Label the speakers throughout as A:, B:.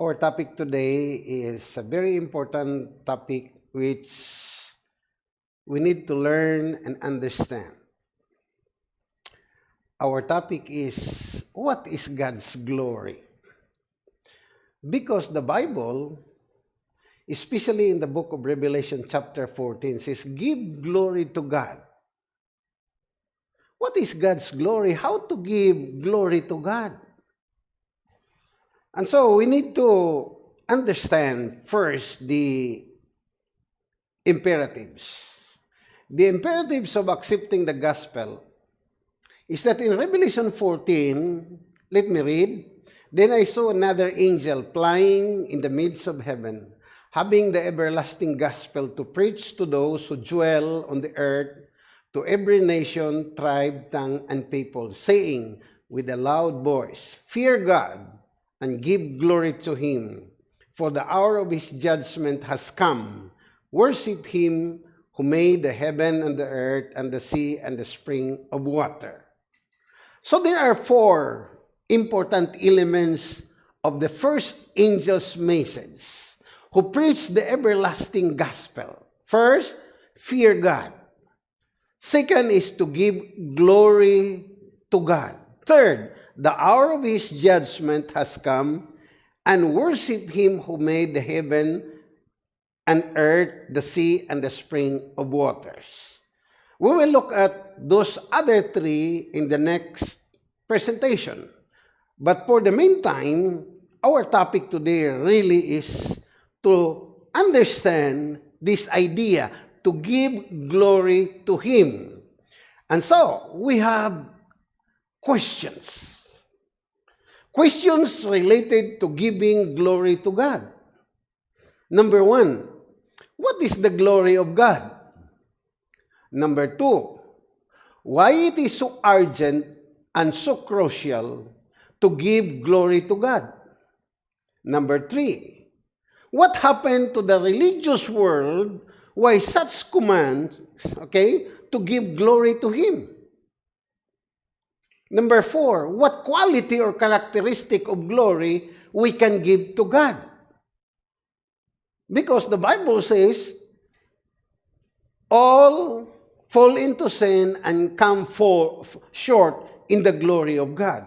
A: our topic today is a very important topic which we need to learn and understand. Our topic is what is God's glory? Because the Bible, especially in the book of Revelation chapter 14, says, Give glory to God. What is God's glory? How to give glory to God? And so we need to understand first the imperatives. The imperatives of accepting the gospel is that in Revelation 14, let me read, Then I saw another angel flying in the midst of heaven, having the everlasting gospel to preach to those who dwell on the earth, to every nation, tribe, tongue, and people, saying with a loud voice, Fear God and give glory to him, for the hour of his judgment has come. Worship him who made the heaven and the earth and the sea and the spring of water. So there are four important elements of the first angel's message who preached the everlasting gospel. First, fear God. Second is to give glory to God. Third, the hour of his judgment has come, and worship him who made the heaven and earth, the sea, and the spring of waters. We will look at those other three in the next presentation. But for the meantime, our topic today really is to understand this idea, to give glory to Him. And so, we have questions. Questions related to giving glory to God. Number one, what is the glory of God? Number two, why it is so urgent and so crucial to give glory to God. Number three, what happened to the religious world why such commands, okay, to give glory to Him? Number four, what quality or characteristic of glory we can give to God? Because the Bible says, all fall into sin and come for, short in the glory of God.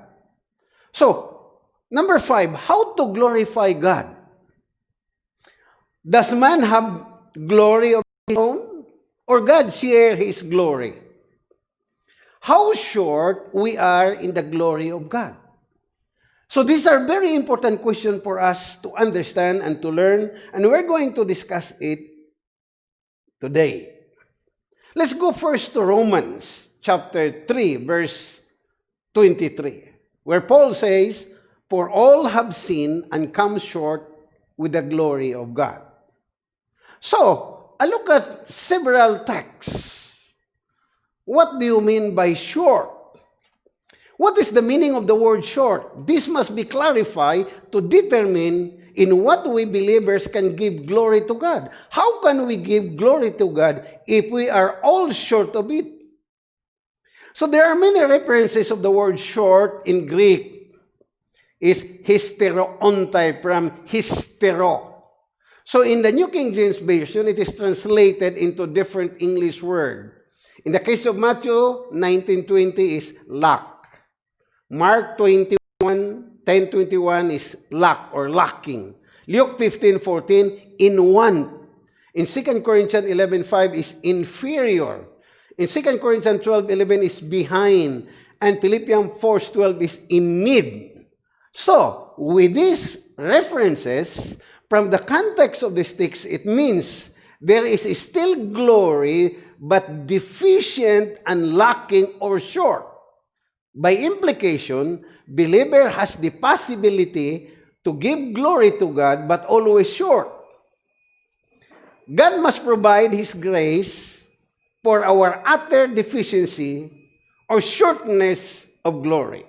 A: So, number five, how to glorify God? Does man have glory of his own? Or God share his glory? How short we are in the glory of God? So these are very important questions for us to understand and to learn, and we're going to discuss it today. Let's go first to Romans chapter 3, verse 23 where Paul says, For all have sinned and come short with the glory of God. So, I look at several texts. What do you mean by short? What is the meaning of the word short? This must be clarified to determine in what we believers can give glory to God. How can we give glory to God if we are all short of it? So there are many references of the word short in Greek. Is hysteroontai from hystero. So in the New King James Version, it is translated into different English word. In the case of Matthew 1920 is lack. Mark 21, 1021 is lack or lacking. Luke 15:14 in want. In 2 Corinthians 11:5 is inferior. In 2 Corinthians 12:11 is behind, and Philippians 4:12 is in need. So, with these references, from the context of the text, it means there is still glory, but deficient and lacking or short. By implication, believer has the possibility to give glory to God, but always short. God must provide His grace for our utter deficiency or shortness of glory.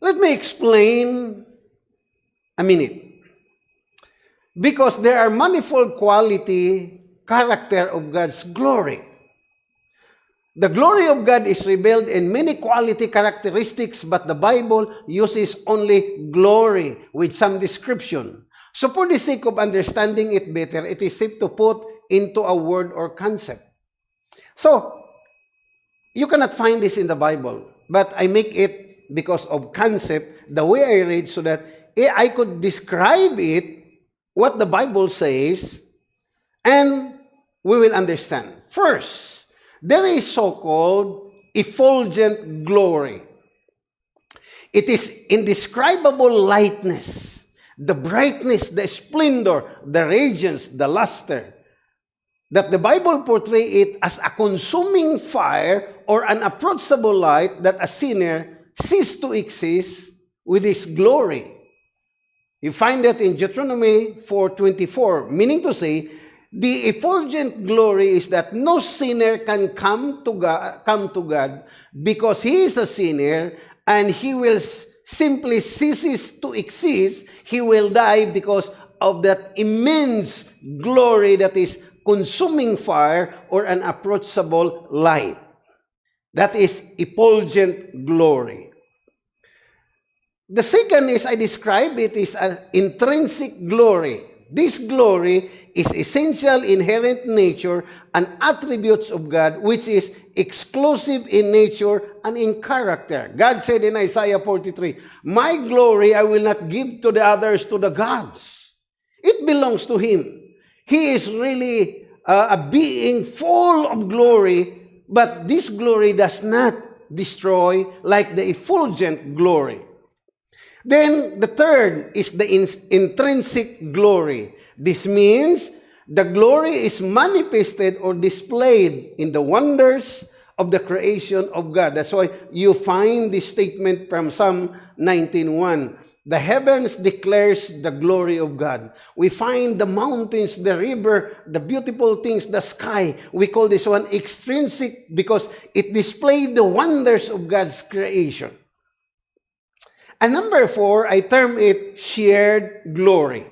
A: Let me explain a minute. Because there are manifold quality, character of God's glory. The glory of God is revealed in many quality characteristics, but the Bible uses only glory with some description. So for the sake of understanding it better, it is safe to put into a word or concept. So, you cannot find this in the Bible, but I make it because of concept, the way I read, so that I could describe it, what the Bible says, and we will understand. First, there is so-called effulgent glory. It is indescribable lightness, the brightness, the splendor, the radiance, the luster, that the Bible portray it as a consuming fire or an approachable light that a sinner sees to exist with his glory. You find that in Deuteronomy 4.24, meaning to say, The effulgent glory is that no sinner can come to God, come to God because he is a sinner and he will simply ceases to exist. He will die because of that immense glory that is consuming fire or an approachable light. That is effulgent glory. The second is I describe it is an intrinsic glory. This glory is essential inherent nature and attributes of God, which is exclusive in nature and in character. God said in Isaiah 43, My glory I will not give to the others, to the gods. It belongs to Him. He is really uh, a being full of glory, but this glory does not destroy like the effulgent glory. Then the third is the in intrinsic glory. This means the glory is manifested or displayed in the wonders of the creation of God. That's why you find this statement from Psalm 19.1. The heavens declares the glory of God. We find the mountains, the river, the beautiful things, the sky. We call this one extrinsic because it displayed the wonders of God's creation. And number four, I term it shared glory.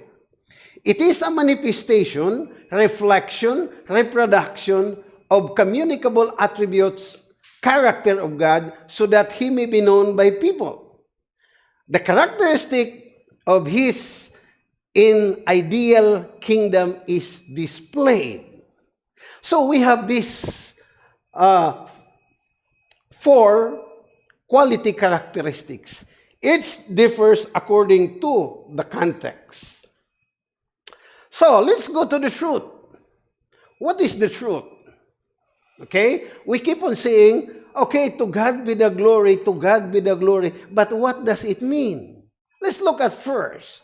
A: It is a manifestation, reflection, reproduction of communicable attributes, character of God, so that He may be known by people. The characteristic of His in ideal kingdom is displayed. So we have these uh, four quality characteristics. Each differs according to the context. So, let's go to the truth. What is the truth? Okay? We keep on saying, okay, to God be the glory, to God be the glory. But what does it mean? Let's look at first.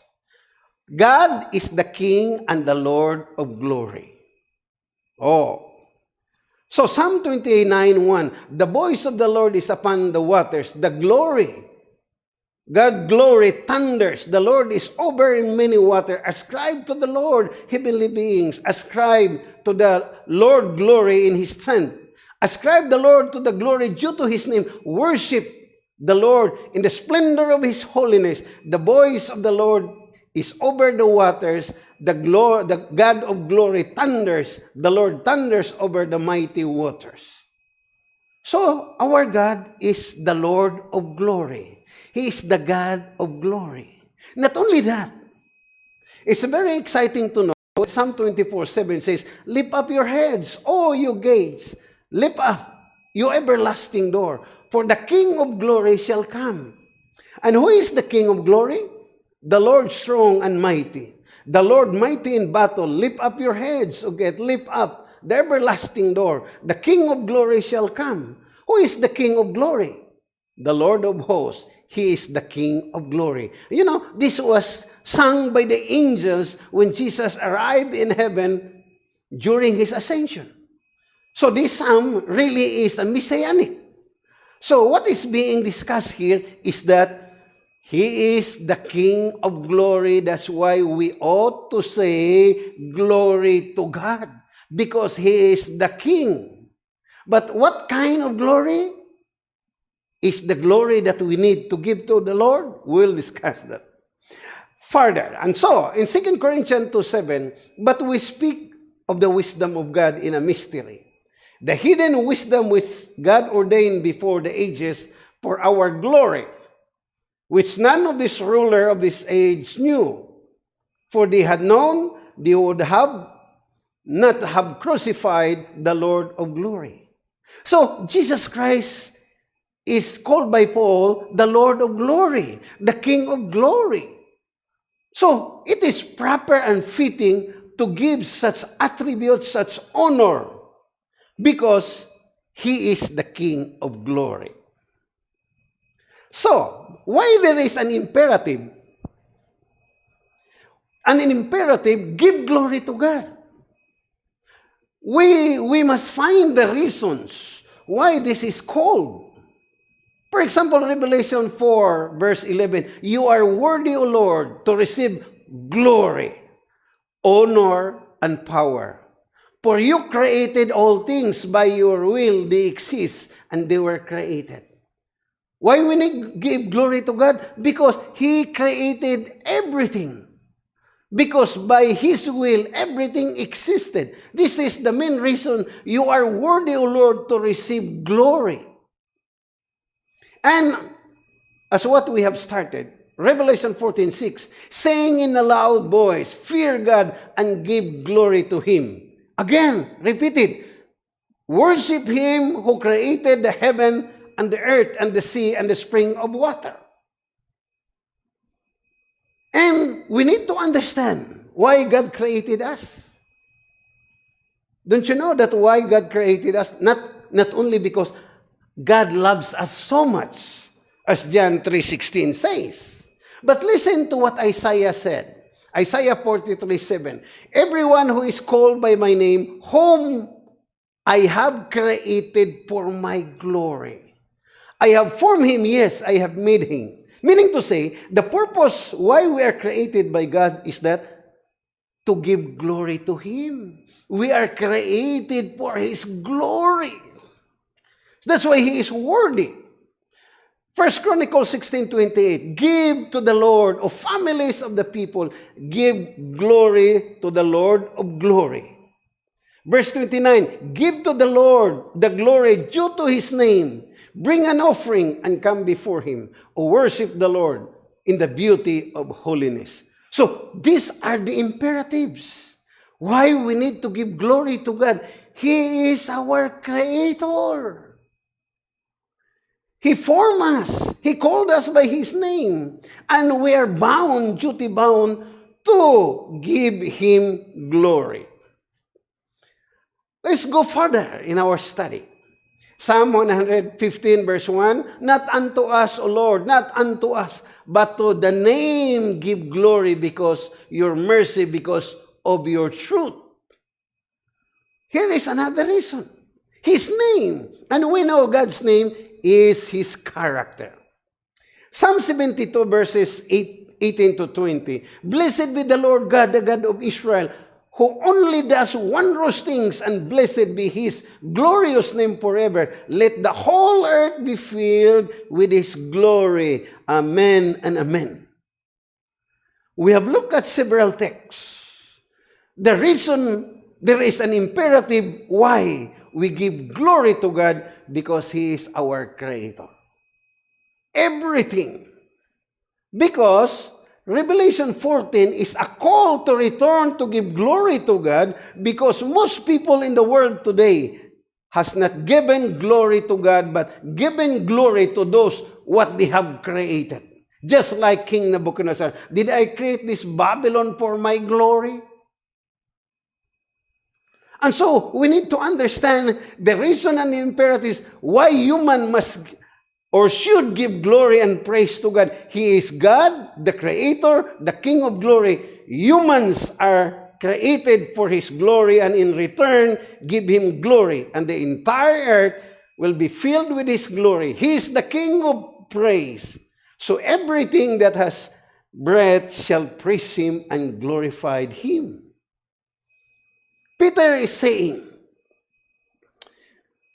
A: God is the King and the Lord of glory. Oh. So Psalm 29, 1, the voice of the Lord is upon the waters, the glory God glory thunders. The Lord is over in many water. Ascribe to the Lord, heavenly beings. Ascribe to the Lord glory in his strength. Ascribe the Lord to the glory due to his name. Worship the Lord in the splendor of his holiness. The voice of the Lord is over the waters. The, glory, the God of glory thunders. The Lord thunders over the mighty waters. So, our God is the Lord of glory. He is the God of glory. Not only that, it's very exciting to know. Psalm 24, 7 says, Lift up your heads, O you gates. Lift up, you everlasting door. For the King of glory shall come. And who is the King of glory? The Lord strong and mighty. The Lord mighty in battle. Lift up your heads, O gate. Lift up the everlasting door. The King of glory shall come. Who is the King of glory? The Lord of hosts. He is the King of glory. You know, this was sung by the angels when Jesus arrived in heaven during his ascension. So this psalm really is a messianic. So what is being discussed here is that he is the King of glory. That's why we ought to say glory to God because he is the King. But what kind of glory? Is the glory that we need to give to the Lord? We'll discuss that further. And so, in 2 Corinthians 2 7, but we speak of the wisdom of God in a mystery, the hidden wisdom which God ordained before the ages for our glory, which none of this ruler of this age knew. For they had known they would have not have crucified the Lord of glory. So Jesus Christ is called by Paul the Lord of glory, the King of glory. So it is proper and fitting to give such attributes, such honor, because he is the King of glory. So, why there is an imperative? An imperative, give glory to God. We, we must find the reasons why this is called. For example, Revelation 4, verse 11, You are worthy, O Lord, to receive glory, honor, and power. For you created all things by your will, they exist, and they were created. Why we need give glory to God? Because He created everything. Because by His will, everything existed. This is the main reason you are worthy, O Lord, to receive glory. And as what we have started, Revelation 14:6, saying in a loud voice, Fear God and give glory to Him. Again, repeat it. Worship Him who created the heaven and the earth and the sea and the spring of water. And we need to understand why God created us. Don't you know that why God created us? Not, not only because God loves us so much, as John 3.16 says. But listen to what Isaiah said. Isaiah 43, 7. Everyone who is called by my name, whom I have created for my glory. I have formed him, yes, I have made him. Meaning to say, the purpose why we are created by God is that to give glory to him. We are created for his glory. That's why he is worthy. First Chronicles 16:28, Give to the Lord, of families of the people, give glory to the Lord of glory. Verse 29, Give to the Lord the glory due to his name. Bring an offering and come before him. O worship the Lord in the beauty of holiness. So these are the imperatives. Why we need to give glory to God. He is our creator. He formed us. He called us by His name. And we are bound, duty bound, to give Him glory. Let's go further in our study. Psalm 115 verse 1, Not unto us, O Lord, not unto us, but to the name give glory because your mercy, because of your truth. Here is another reason. His name. And we know God's name is His character. Psalm 72 verses 8, 18 to 20. Blessed be the Lord God, the God of Israel, who only does wondrous things, and blessed be His glorious name forever. Let the whole earth be filled with His glory. Amen and amen. We have looked at several texts. The reason there is an imperative why we give glory to God because He is our Creator. Everything. Because Revelation 14 is a call to return to give glory to God because most people in the world today has not given glory to God but given glory to those what they have created. Just like King Nebuchadnezzar. Did I create this Babylon for my glory? And so we need to understand the reason and the imperatives why human must or should give glory and praise to God. He is God, the Creator, the King of glory. Humans are created for His glory and in return give Him glory. And the entire earth will be filled with His glory. He is the King of praise. So everything that has breath shall praise Him and glorify Him. Peter is saying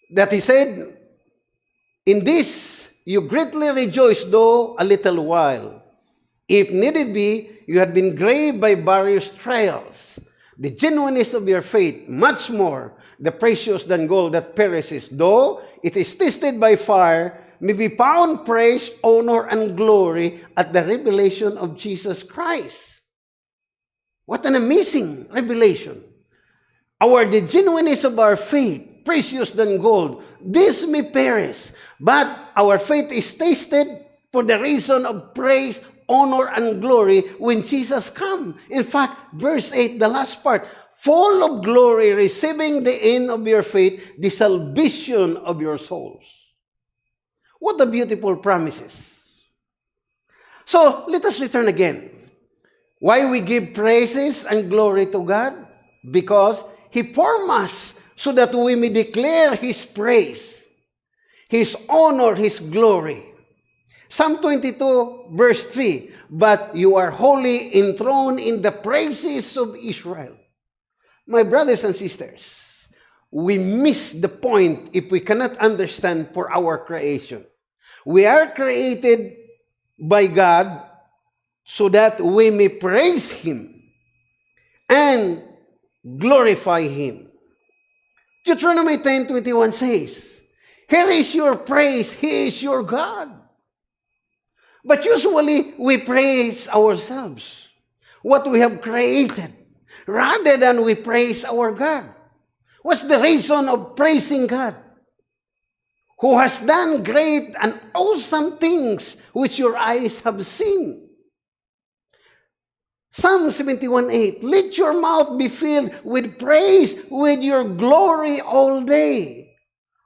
A: that he said, In this you greatly rejoice, though a little while. If needed be, you had been grieved by various trials. The genuineness of your faith, much more, the precious than gold that perishes, though it is tested by fire, may be found praise, honor, and glory at the revelation of Jesus Christ. What an amazing revelation. Our the genuineness of our faith, precious than gold, this may perish, but our faith is tasted for the reason of praise, honor, and glory when Jesus come. In fact, verse 8, the last part, full of glory, receiving the end of your faith, the salvation of your souls. What a beautiful promises. So, let us return again. Why we give praises and glory to God? Because He formed us so that we may declare His praise, His honor, His glory. Psalm 22, verse 3, But you are wholly enthroned in the praises of Israel. My brothers and sisters, we miss the point if we cannot understand for our creation. We are created by God so that we may praise Him and glorify Him. Deuteronomy 10.21 says, Here is your praise, He is your God. But usually, we praise ourselves, what we have created, rather than we praise our God. What's the reason of praising God? Who has done great and awesome things which your eyes have seen. Psalm 71.8, Let your mouth be filled with praise with your glory all day.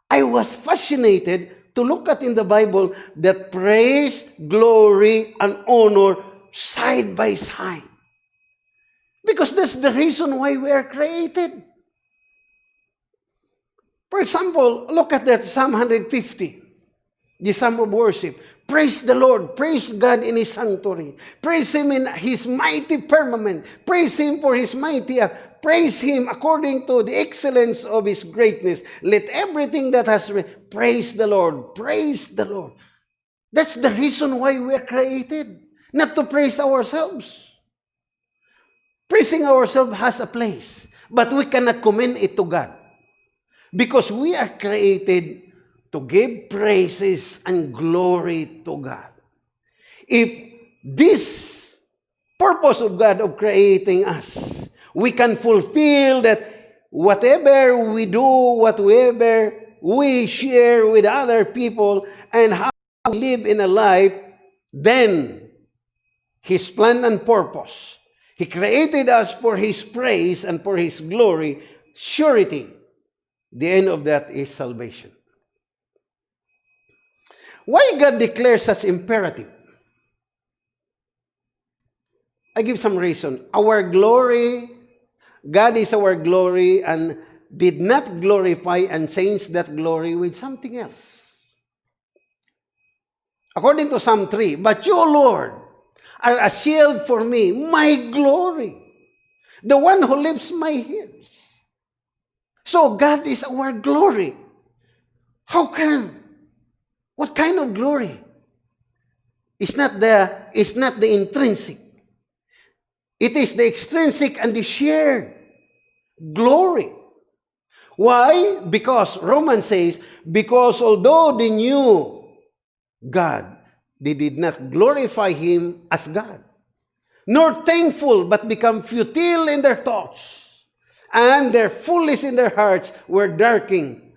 A: I was fascinated to look at in the Bible that praise, glory, and honor side by side. Because that's the reason why we are created. For example, look at that Psalm 150, the Psalm of worship. Praise the Lord. Praise God in His sanctuary. Praise Him in His mighty firmament. Praise Him for His mighty act. Praise Him according to the excellence of His greatness. Let everything that has praise the Lord. Praise the Lord. That's the reason why we are created. Not to praise ourselves. Praising ourselves has a place. But we cannot commend it to God. Because we are created to give praises and glory to God. If this purpose of God of creating us, we can fulfill that whatever we do, whatever we share with other people, and how we live in a life, then His plan and purpose. He created us for His praise and for His glory, surety. The end of that is salvation. Why God declares us imperative? I give some reason. Our glory, God is our glory and did not glorify and change that glory with something else. According to Psalm 3, But you, Lord, are a shield for me, my glory, the one who lifts my heels. So God is our glory. How can what kind of glory? It's not the, it's not the intrinsic. It is the extrinsic and the shared glory. Why? Because Romans says, because although they knew God, they did not glorify Him as God, nor thankful, but become futile in their thoughts, and their foolish in their hearts were darkened.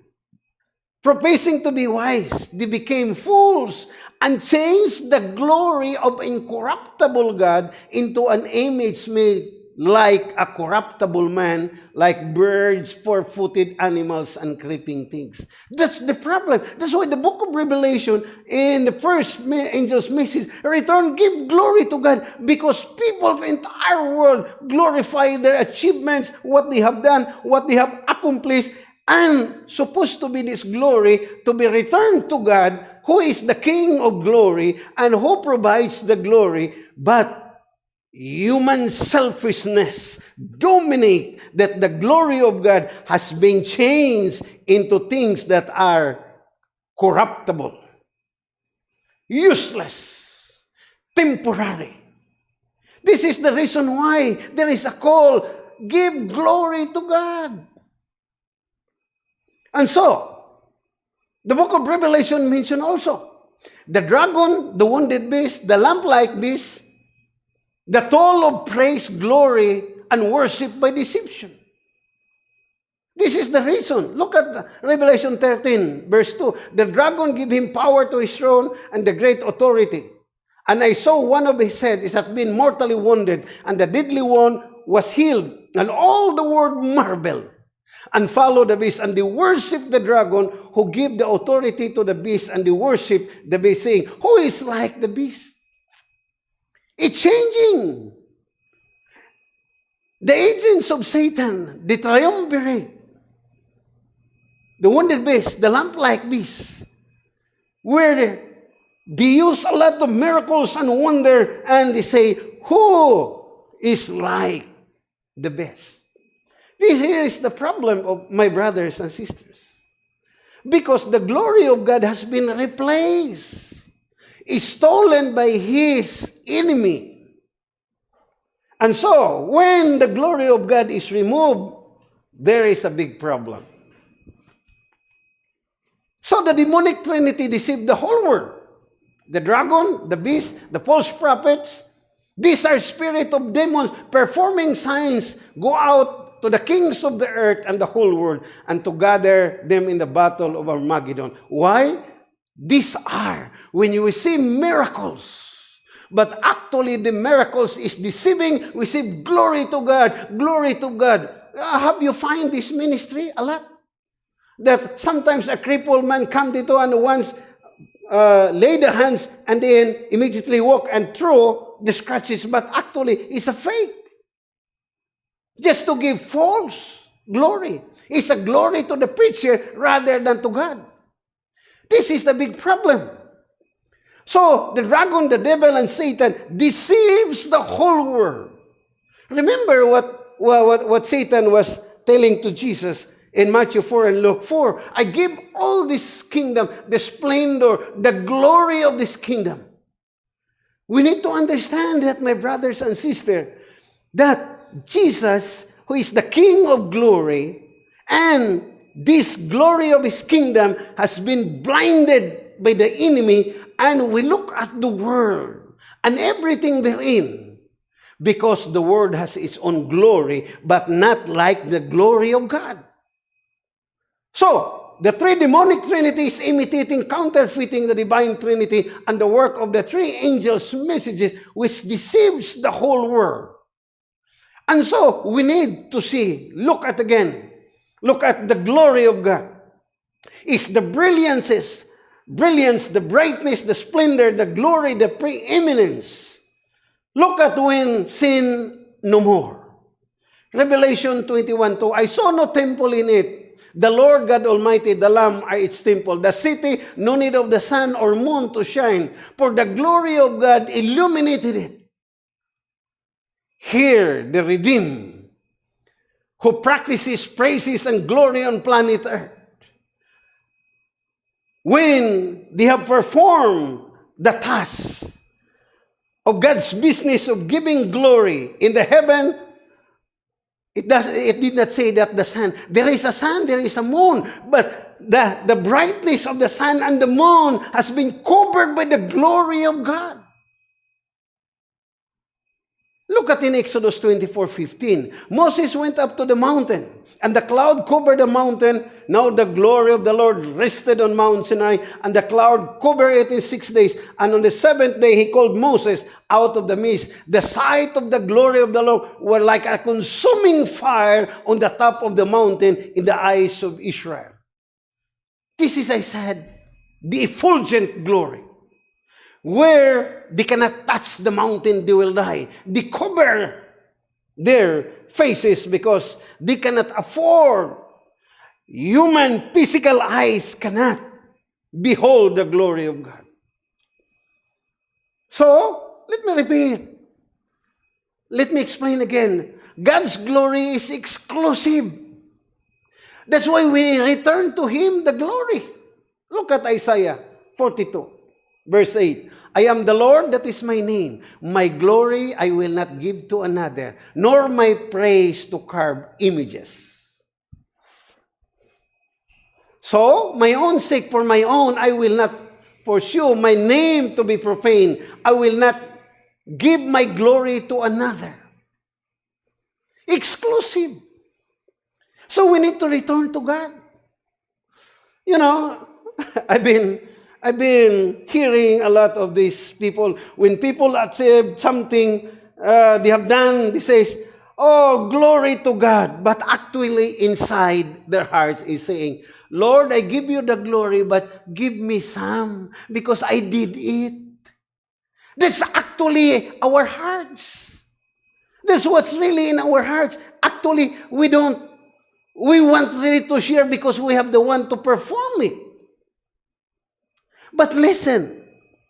A: Professing to be wise, they became fools and changed the glory of incorruptible God into an image made like a corruptible man, like birds, four-footed animals, and creeping things. That's the problem. That's why the book of Revelation, in the first angel's message, return, give glory to God, because people's entire world glorify their achievements, what they have done, what they have accomplished, and supposed to be this glory to be returned to God, who is the King of glory and who provides the glory, but human selfishness dominate that the glory of God has been changed into things that are corruptible, useless, temporary. This is the reason why there is a call, give glory to God. And so, the book of Revelation mention also the dragon, the wounded beast, the lamb-like beast, the toll of praise, glory, and worship by deception. This is the reason. Look at Revelation 13, verse 2. The dragon gave him power to his throne and the great authority. And I saw one of his heads had been mortally wounded, and the deadly one was healed. And all the world marveled and follow the beast, and they worship the dragon who give the authority to the beast, and they worship the beast, saying, Who is like the beast? It's changing. The agents of Satan, the triumvirate, the wounded beast, the lamb-like beast, where they use a lot of miracles and wonder, and they say, who is like the best? This here is the problem of my brothers and sisters. Because the glory of God has been replaced, is stolen by his enemy. And so, when the glory of God is removed, there is a big problem. So the demonic trinity deceived the whole world. The dragon, the beast, the false prophets, these are spirit of demons performing signs, go out to the kings of the earth and the whole world and to gather them in the battle of Armageddon. Why? These are when you see miracles. But actually, the miracles is deceiving. We say, glory to God, glory to God. Uh, have you find this ministry a lot? that sometimes a crippled man come dito and once uh, lay the hands and then immediately walk and throw the scratches, but actually it's a fake. Just to give false glory. It's a glory to the preacher rather than to God. This is the big problem. So the dragon, the devil, and Satan deceives the whole world. Remember what, what, what Satan was telling to Jesus in Matthew 4 and Luke 4. I give all this kingdom, the splendor, the glory of this kingdom. We need to understand that, my brothers and sisters, that Jesus, who is the King of glory, and this glory of his kingdom has been blinded by the enemy, and we look at the world and everything therein, because the world has its own glory, but not like the glory of God. So, the three demonic trinity is imitating, counterfeiting the divine trinity and the work of the three angels' messages, which deceives the whole world. And so, we need to see, look at again, look at the glory of God. Is the brilliances, brilliance, the brightness, the splendor, the glory, the preeminence. Look at when sin no more. Revelation 21, 2, I saw no temple in it, The Lord God Almighty, the Lamb are its temple. The city, no need of the sun or moon to shine, for the glory of God illuminated it. Here, the redeemed, who practices praises and glory on planet Earth, when they have performed the task of God's business of giving glory in the heaven It, does, it did not say that the sun, there is a sun, there is a moon, but the, the brightness of the sun and the moon has been covered by the glory of God. Look at in Exodus 24, 15. Moses went up to the mountain, and the cloud covered the mountain. Now the glory of the Lord rested on Mount Sinai, and the cloud covered it in six days. And on the seventh day, he called Moses out of the mist. The sight of the glory of the Lord were like a consuming fire on the top of the mountain in the eyes of Israel. This is, I said, the effulgent glory where they cannot touch the mountain, they will die. They cover their faces because they cannot afford. Human physical eyes cannot behold the glory of God. So, let me repeat. Let me explain again. God's glory is exclusive. That's why we return to Him the glory. Look at Isaiah 42, verse 8. I am the Lord, that is my name. My glory I will not give to another, nor my praise to carve images. So, my own sake, for my own, I will not pursue my name to be profaned. I will not give my glory to another. Exclusive. So we need to return to God. You know, I've been I've been hearing a lot of these people when people accept something uh, they have done, they say, "Oh, glory to God," but actually inside their hearts is saying, "Lord, I give you the glory, but give me some because I did it." That's actually our hearts. That's what's really in our hearts. Actually, we don't, we want really to share because we have the one to perform it. But listen,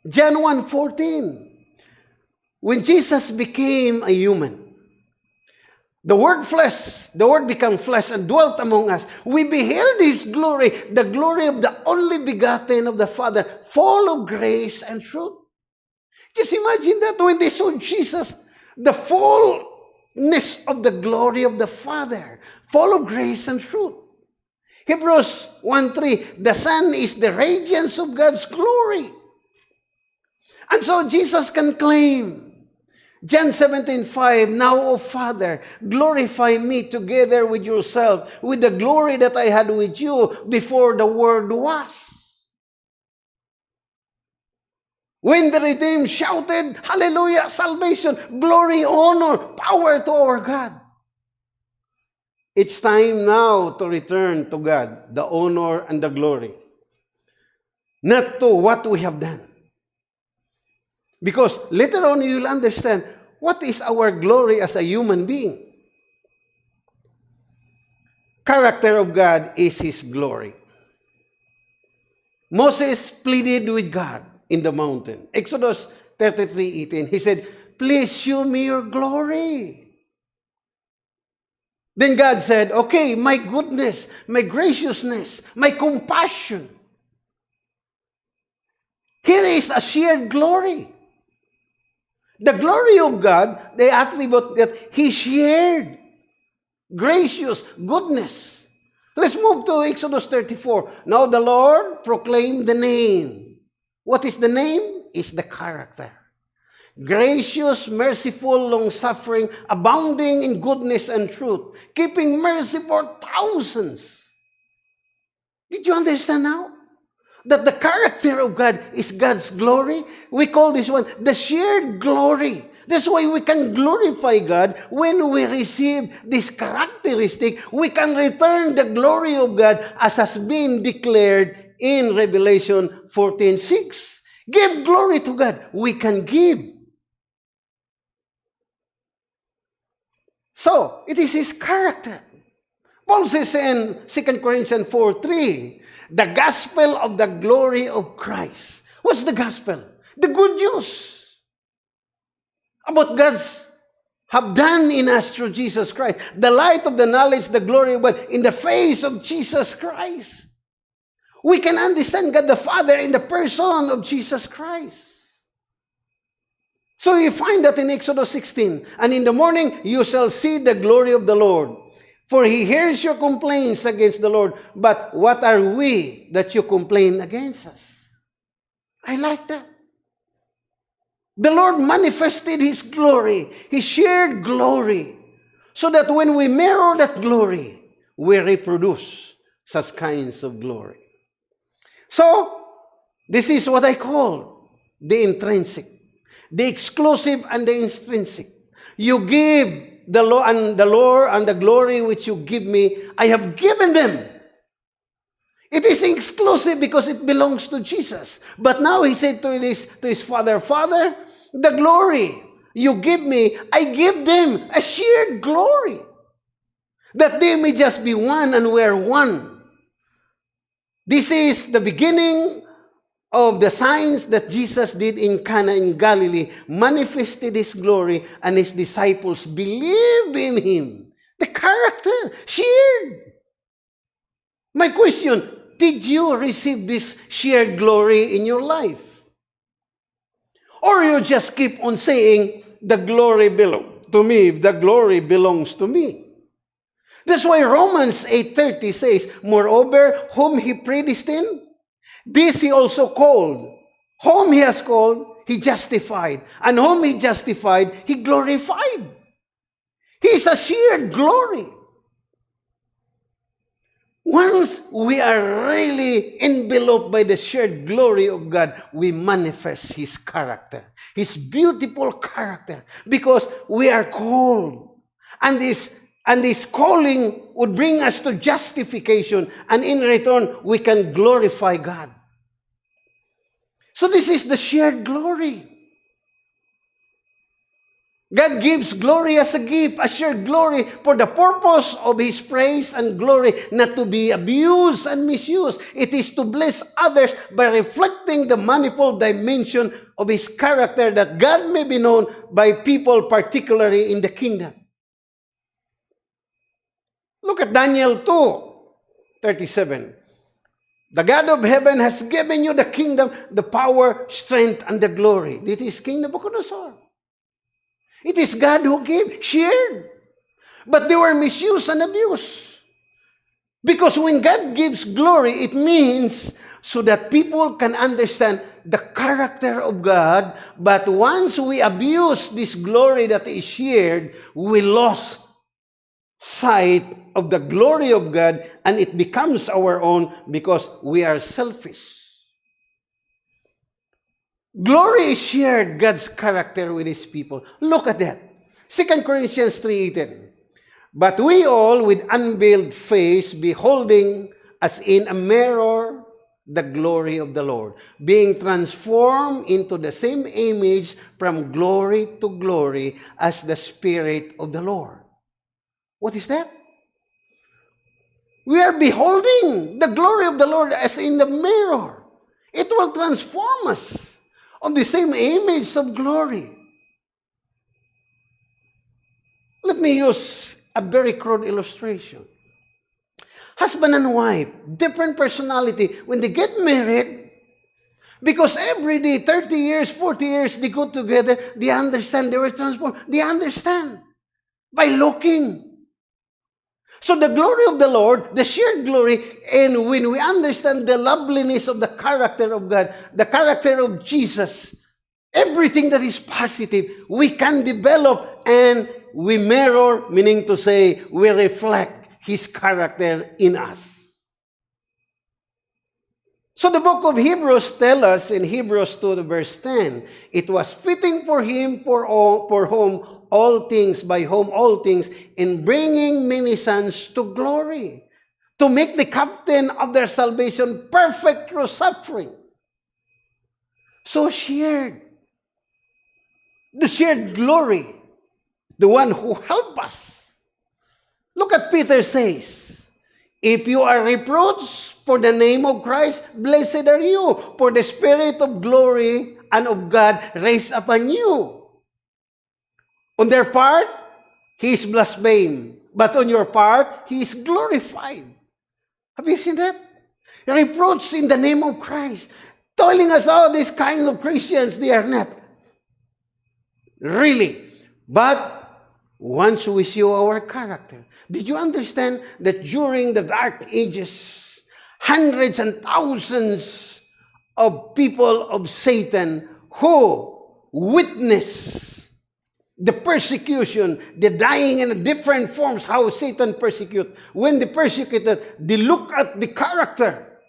A: John 1.14, when Jesus became a human, the word flesh, the word became flesh and dwelt among us. We beheld his glory, the glory of the only begotten of the Father, full of grace and truth. Just imagine that when they saw Jesus, the fullness of the glory of the Father, full of grace and truth. Hebrews 1.3, the Son is the radiance of God's glory. And so Jesus can claim, John 17.5, Now, O Father, glorify me together with yourself, with the glory that I had with you before the world was. When the redeemed shouted, Hallelujah, salvation, glory, honor, power to our God. It's time now to return to God the honor and the glory, not to what we have done. Because later on you'll understand what is our glory as a human being. Character of God is His glory. Moses pleaded with God in the mountain. Exodus 33, 18. He said, Please show me your glory. Then God said, Okay, my goodness, my graciousness, my compassion. Here is a shared glory. The glory of God, the attribute that He shared. Gracious, goodness. Let's move to Exodus 34. Now the Lord proclaimed the name What is the name? Is the character. Gracious, merciful, long-suffering, abounding in goodness and truth, keeping mercy for thousands. Did you understand now? That the character of God is God's glory. We call this one the shared glory. That's why we can glorify God when we receive this characteristic. We can return the glory of God as has been declared in Revelation 14.6. Give glory to God. We can give. So, it is His character. Paul says in 2 Corinthians 4.3, the gospel of the glory of Christ. What's the gospel? The good news about God's have done in us through Jesus Christ. The light of the knowledge, the glory God in the face of Jesus Christ. we can understand God the Father in the person of Jesus Christ. So you find that in Exodus 16, and in the morning you shall see the glory of the Lord. For he hears your complaints against the Lord. But what are we that you complain against us? I like that. The Lord manifested His glory, His shared glory, so that when we mirror that glory, we reproduce such kinds of glory. So, this is what I call the intrinsic, the exclusive and the intrinsic. You give the law and the Lord and the glory which you give me, I have given them. It is exclusive because it belongs to Jesus. But now he said to his, to his father, Father, the glory you give me, I give them a shared glory. That they may just be one and we're one. This is the beginning of the signs that Jesus did in Cana in Galilee, manifested His glory, and His disciples believed in Him. The character shared. My question, did you receive this shared glory in your life? Or you just keep on saying, the glory belongs to me, the glory belongs to me. That's why Romans 8.30 says, Moreover, whom he predestined, this he also called. Whom he has called, he justified. And whom he justified, he glorified. He is a sheer glory. Once we are really enveloped by the shared glory of God, we manifest His character, His beautiful character, because we are called. And this, and this calling would bring us to justification, and in return, we can glorify God. So this is the shared glory. God gives glory as a gift, a shared glory for the purpose of His praise and glory, not to be abused and misused. It is to bless others by reflecting the manifold dimension of His character that God may be known by people, particularly in the kingdom. Look at Daniel 2, 37. The God of heaven has given you the kingdom, the power, strength, and the glory. This is King Nebuchadnezzar. It is God who gave, shared. But they were misused and abused. Because when God gives glory, it means so that people can understand the character of God. But once we abuse this glory that is shared, we lost sight of the glory of God and it becomes our own because we are selfish. Glory is shared God's character with His people. Look at that. 2 Corinthians 3.18 But we all with unveiled face beholding as in a mirror the glory of the Lord, being transformed into the same image from glory to glory as the Spirit of the Lord. What is that? We are beholding the glory of the Lord as in the mirror. It will transform us on the same image of glory. Let me use a very crude illustration. Husband and wife, different personality. When they get married, because every day, 30 years, 40 years, they go together, they understand, they were transformed. They understand by looking. So the glory of the Lord, the shared glory, and when we understand the loveliness of the character of God, the character of Jesus, everything that is positive, we can develop and we mirror, meaning to say, we reflect His character in us. So the book of Hebrews tells us in Hebrews 2 verse 10, it was fitting for him for, all, for whom all things, by whom all things, in bringing many sons to glory, to make the captain of their salvation perfect through suffering. So shared. The shared glory, the one who helped us. Look at Peter says, if you are reproached for the name of Christ, blessed are you, for the Spirit of glory and of God raised upon you. On their part, He is blasphemed, but on your part, He is glorified. Have you seen that? Reproach in the name of Christ, telling us, all these kind of Christians, they are not. Really. But once we show our character, did you understand that during the dark ages, hundreds and thousands of people of Satan who witness the persecution, the dying in different forms, how Satan persecute. When they persecuted, they look at the character.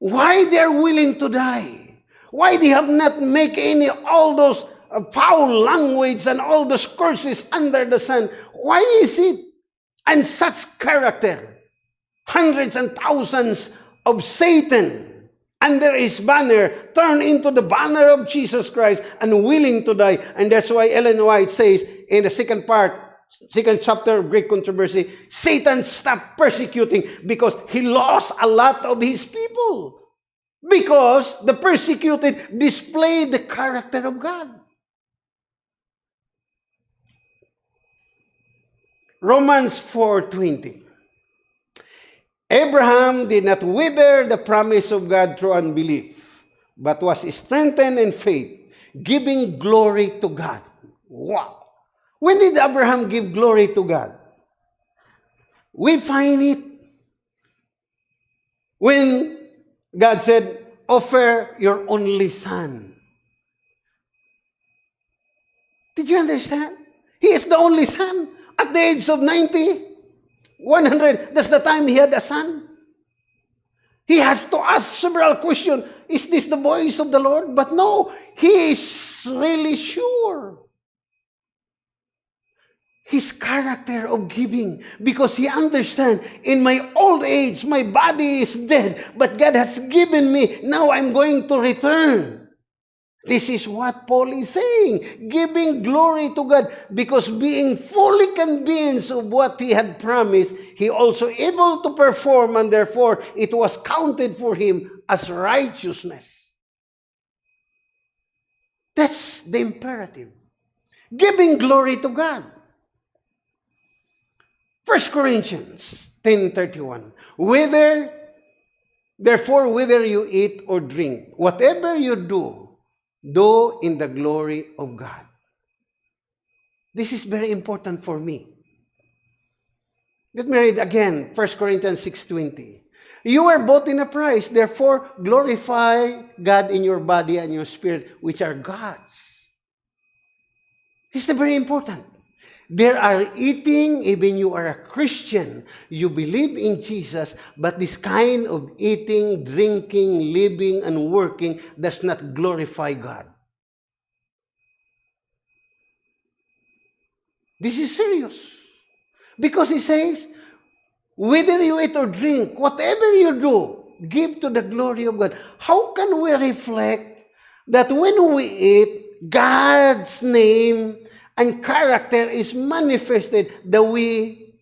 A: Why they're willing to die? Why they have not make any all those uh, foul language and all those curses under the sun? Why is it? And such character hundreds and thousands of Satan under his banner turn into the banner of Jesus Christ and willing to die. And that's why Ellen White says in the second part, second chapter of Great Controversy, Satan stopped persecuting because he lost a lot of his people. Because the persecuted displayed the character of God. Romans 4.20 Abraham did not wither the promise of God through unbelief, but was strengthened in faith, giving glory to God. Wow! When did Abraham give glory to God? We find it when God said, offer your only son. Did you understand? He is the only son. At the age of 90, 100, that's the time he had a son. He has to ask several questions. Is this the voice of the Lord? But no, he is really sure. His character of giving because he understands in my old age, my body is dead, but God has given me. Now I'm going to return. This is what Paul is saying, giving glory to God because being fully convinced of what he had promised, he also able to perform and therefore it was counted for him as righteousness. That's the imperative. Giving glory to God. 1 Corinthians 10.31 Whether, therefore, whether you eat or drink, whatever you do, do in the glory of God. This is very important for me. Let me read again, 1 Corinthians 6.20. You were bought in a price, therefore glorify God in your body and your spirit, which are God's. Is very important. There are eating, even you are a Christian, you believe in Jesus, but this kind of eating, drinking, living, and working does not glorify God. This is serious. Because he says, whether you eat or drink, whatever you do, give to the glory of God. How can we reflect that when we eat, God's name and character is manifested the way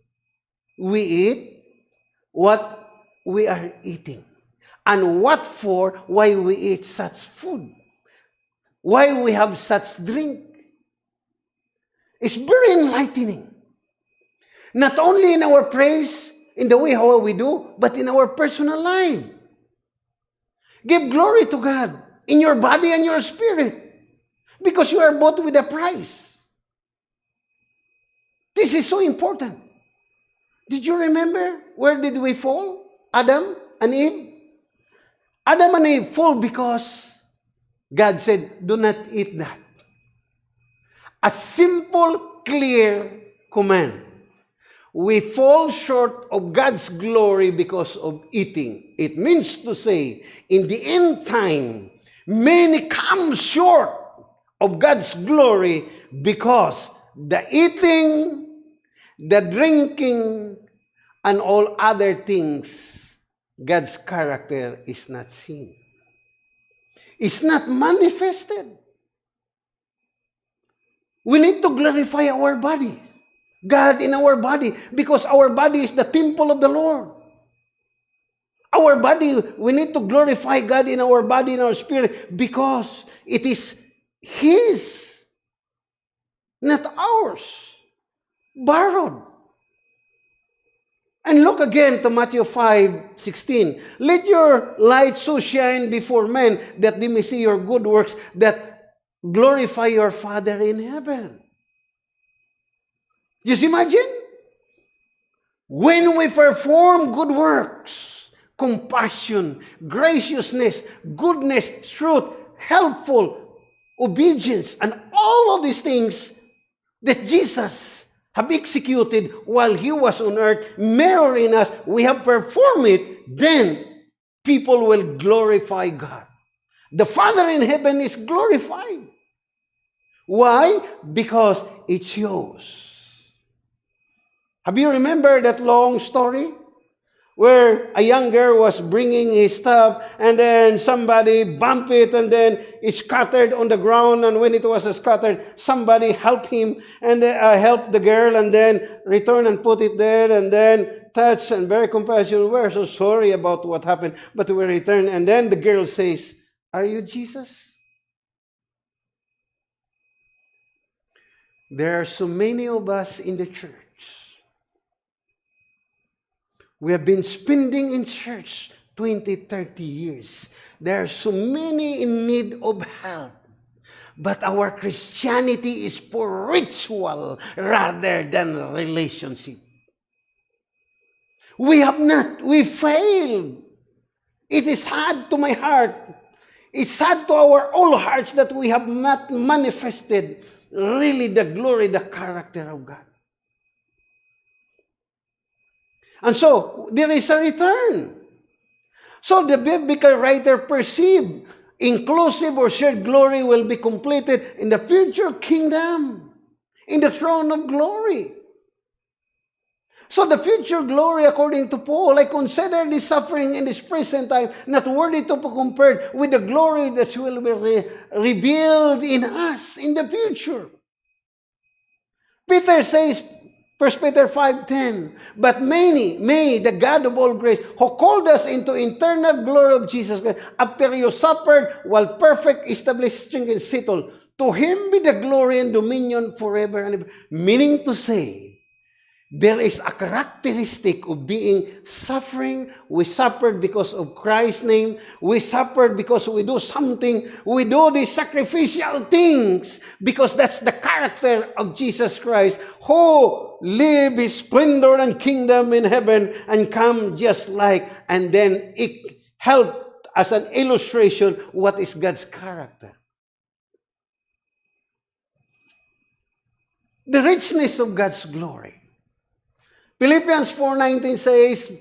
A: we eat, what we are eating, and what for, why we eat such food, why we have such drink. It's very enlightening. Not only in our praise, in the way how we do, but in our personal life. Give glory to God in your body and your spirit because you are bought with a price. This is so important. Did you remember where did we fall? Adam and Eve? Adam and Eve fall because God said, do not eat that. A simple, clear command. We fall short of God's glory because of eating. It means to say, in the end time, many come short of God's glory because the eating the drinking, and all other things, God's character is not seen. It's not manifested. We need to glorify our body, God in our body, because our body is the temple of the Lord. Our body, we need to glorify God in our body, in our spirit, because it is His, not ours borrowed. And look again to Matthew 5, 16. Let your light so shine before men that they may see your good works that glorify your Father in heaven. Just imagine? When we perform good works, compassion, graciousness, goodness, truth, helpful, obedience, and all of these things that Jesus have executed while he was on earth, mirroring us, we have performed it, then people will glorify God. The Father in heaven is glorified. Why? Because it shows. Have you remember that long story? Where a young girl was bringing his stuff and then somebody bumped it and then it scattered on the ground and when it was scattered somebody helped him and uh, helped the girl and then returned and put it there and then touched and very compassionate we're so sorry about what happened but we returned and then the girl says are you jesus? There are so many of us in the church we have been spending in church 20, 30 years. There are so many in need of help. But our Christianity is for ritual rather than relationship. We have not. We failed. It is sad to my heart. It's sad to our all hearts that we have not manifested really the glory, the character of God. And so, there is a return. So the biblical writer perceived inclusive or shared glory will be completed in the future kingdom, in the throne of glory. So the future glory, according to Paul, I consider this suffering in this present time not worthy to be compared with the glory that will be re revealed in us in the future. Peter says, 1 Peter 5.10, But many, may the God of all grace, who called us into eternal glory of Jesus Christ, after you suffered, while perfect, established, and settled, to Him be the glory and dominion forever and ever. Meaning to say, There is a characteristic of being suffering. We suffered because of Christ's name. We suffered because we do something. We do these sacrificial things because that's the character of Jesus Christ who live his splendor and kingdom in heaven and come just like, and then it helped as an illustration what is God's character. The richness of God's glory. Philippians 4.19 says,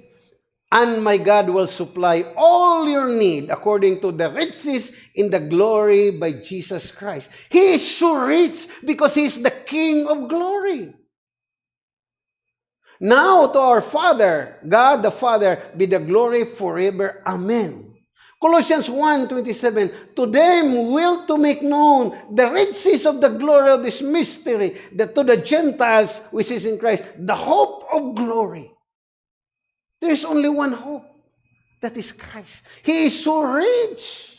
A: And my God will supply all your need according to the riches in the glory by Jesus Christ. He is so rich because He is the King of glory. Now to our Father, God the Father, be the glory forever. Amen. Colossians 1.27, To them will to make known the riches of the glory of this mystery, that to the Gentiles, which is in Christ, the hope of glory. There is only one hope. That is Christ. He is so rich.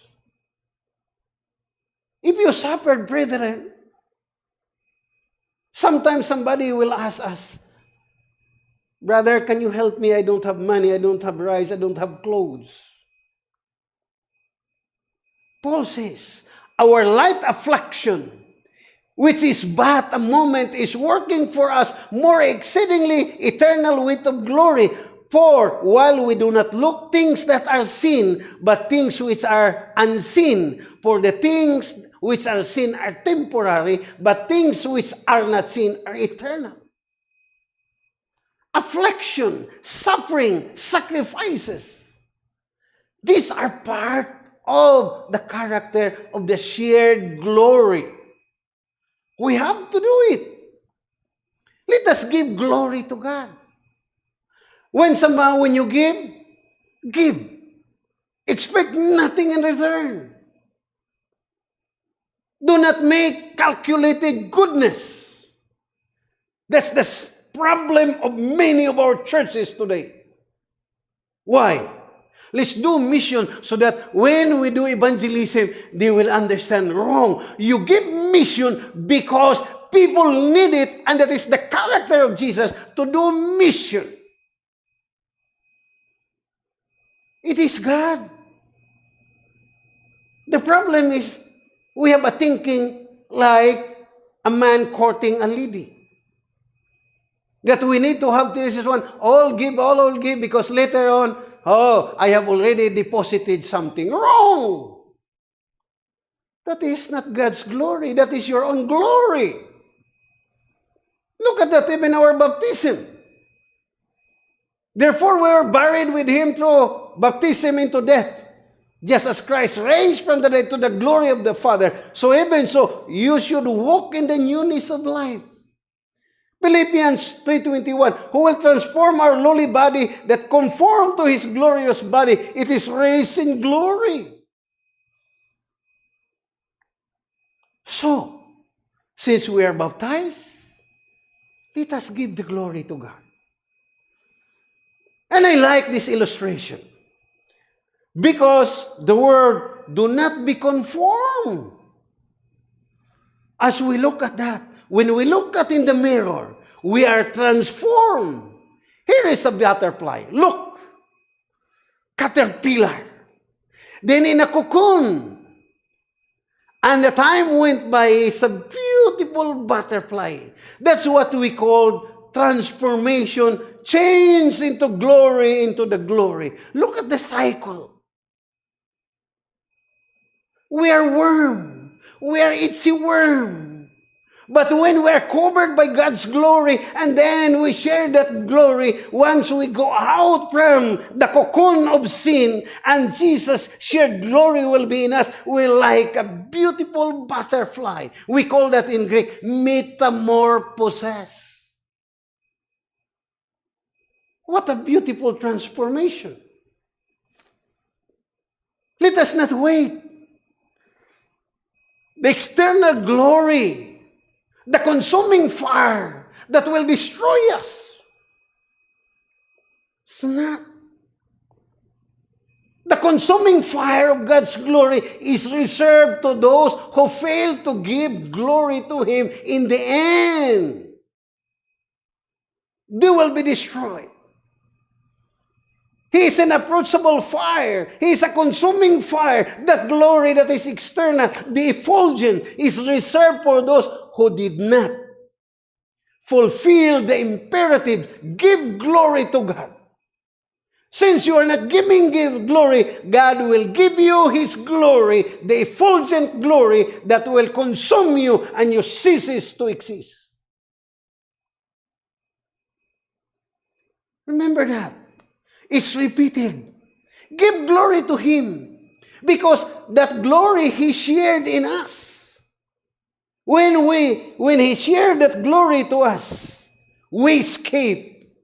A: If you suffered, brethren, sometimes somebody will ask us, Brother, can you help me? I don't have money. I don't have rice. I don't have clothes. Paul says, our light affliction, which is but a moment, is working for us more exceedingly eternal weight of glory. For while we do not look things that are seen, but things which are unseen, for the things which are seen are temporary, but things which are not seen are eternal. Affliction, suffering, sacrifices. These are part of the character of the shared glory. We have to do it. Let us give glory to God. When somehow when you give, give. Expect nothing in return. Do not make calculated goodness. That's the problem of many of our churches today. Why? Let's do mission so that when we do evangelism, they will understand wrong. You give mission because people need it, and that is the character of Jesus to do mission. It is God. The problem is we have a thinking like a man courting a lady. That we need to have this one, all give, all all give, because later on, Oh, I have already deposited something. Wrong! That is not God's glory. That is your own glory. Look at that even our baptism. Therefore, we are buried with Him through baptism into death. Just as Christ raised from the dead to the glory of the Father, so even so, you should walk in the newness of life. Philippians 3.21, who will transform our lowly body that conform to His glorious body. It is raised in glory. So, since we are baptized, let us give the glory to God. And I like this illustration because the word, do not be conformed. As we look at that, when we look at in the mirror, we are transformed. Here is a butterfly. Look. Caterpillar. Then in a cocoon. And the time went by, it's a beautiful butterfly. That's what we call transformation, change into glory, into the glory. Look at the cycle. We are worm. We are itsy worm. But when we're covered by God's glory and then we share that glory, once we go out from the cocoon of sin and Jesus' shared glory will be in us, we're like a beautiful butterfly. We call that in Greek, metamorphosis. What a beautiful transformation. Let us not wait. The external glory the consuming fire that will destroy us. It's not. The consuming fire of God's glory is reserved to those who fail to give glory to Him in the end. They will be destroyed. He is an approachable fire. He is a consuming fire. That glory that is external, the effulgent, is reserved for those who did not fulfill the imperative, give glory to God. Since you are not giving give glory, God will give you His glory, the effulgent glory that will consume you and you ceases to exist. Remember that. It's repeated. Give glory to Him because that glory He shared in us. When we, when He shared that glory to us, we escape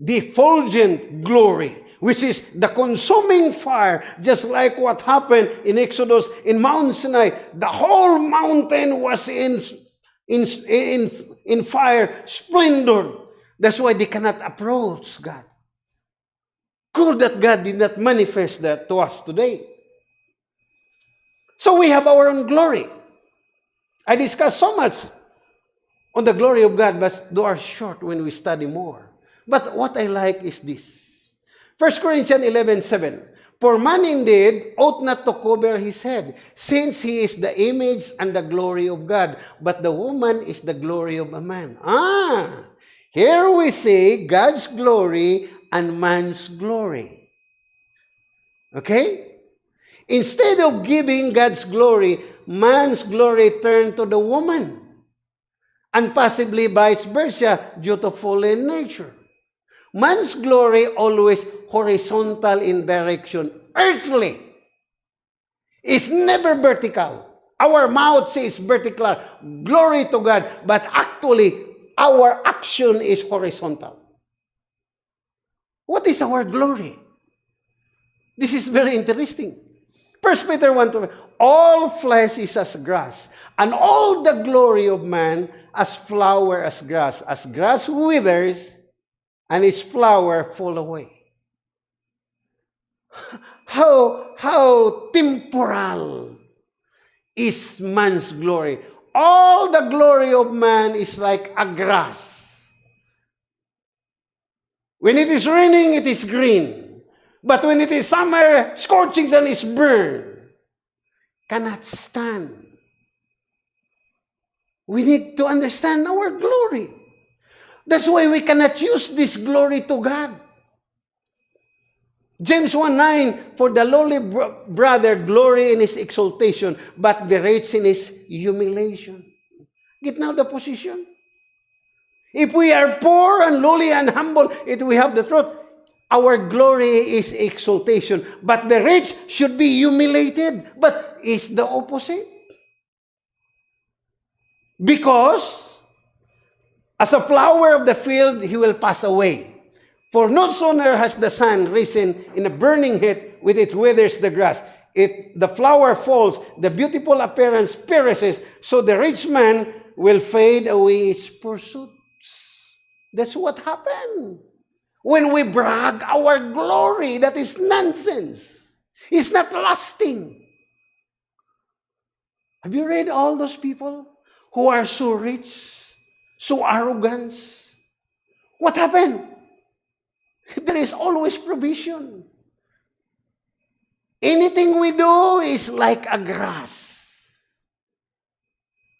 A: the effulgent glory, which is the consuming fire, just like what happened in Exodus in Mount Sinai. The whole mountain was in, in, in, in fire, splendor. That's why they cannot approach God. Good that God did not manifest that to us today. So we have our own glory. I discuss so much on the glory of God, but those are short when we study more. But what I like is this. 1 Corinthians 11, 7. For man indeed ought not to cover his head, since he is the image and the glory of God, but the woman is the glory of a man. Ah, here we see God's glory and man's glory. Okay? Instead of giving God's glory, man's glory turned to the woman. And possibly vice versa due to fallen nature. Man's glory always horizontal in direction, earthly. It's never vertical. Our mouth says vertical, glory to God, but actually our action is horizontal. What is our glory? This is very interesting. First Peter 1 to all flesh is as grass, and all the glory of man as flower as grass. As grass withers, and its flower fall away. How, how temporal is man's glory. All the glory of man is like a grass. When it is raining, it is green. But when it is summer, scorching sun is burned cannot stand. We need to understand our glory. That's why we cannot use this glory to God. James 1.9, For the lowly brother glory in his exaltation, but rich in his humiliation. Get now the position. If we are poor and lowly and humble, if we have the truth, our glory is exaltation. But the rich should be humiliated. But is the opposite. Because as a flower of the field, he will pass away. For no sooner has the sun risen in a burning heat, with it withers the grass. It, the flower falls, the beautiful appearance perishes, so the rich man will fade away its pursuits. That's what happened. When we brag our glory, that is nonsense. It's not lasting. Have you read all those people who are so rich, so arrogant? What happened? There is always provision. Anything we do is like a grass.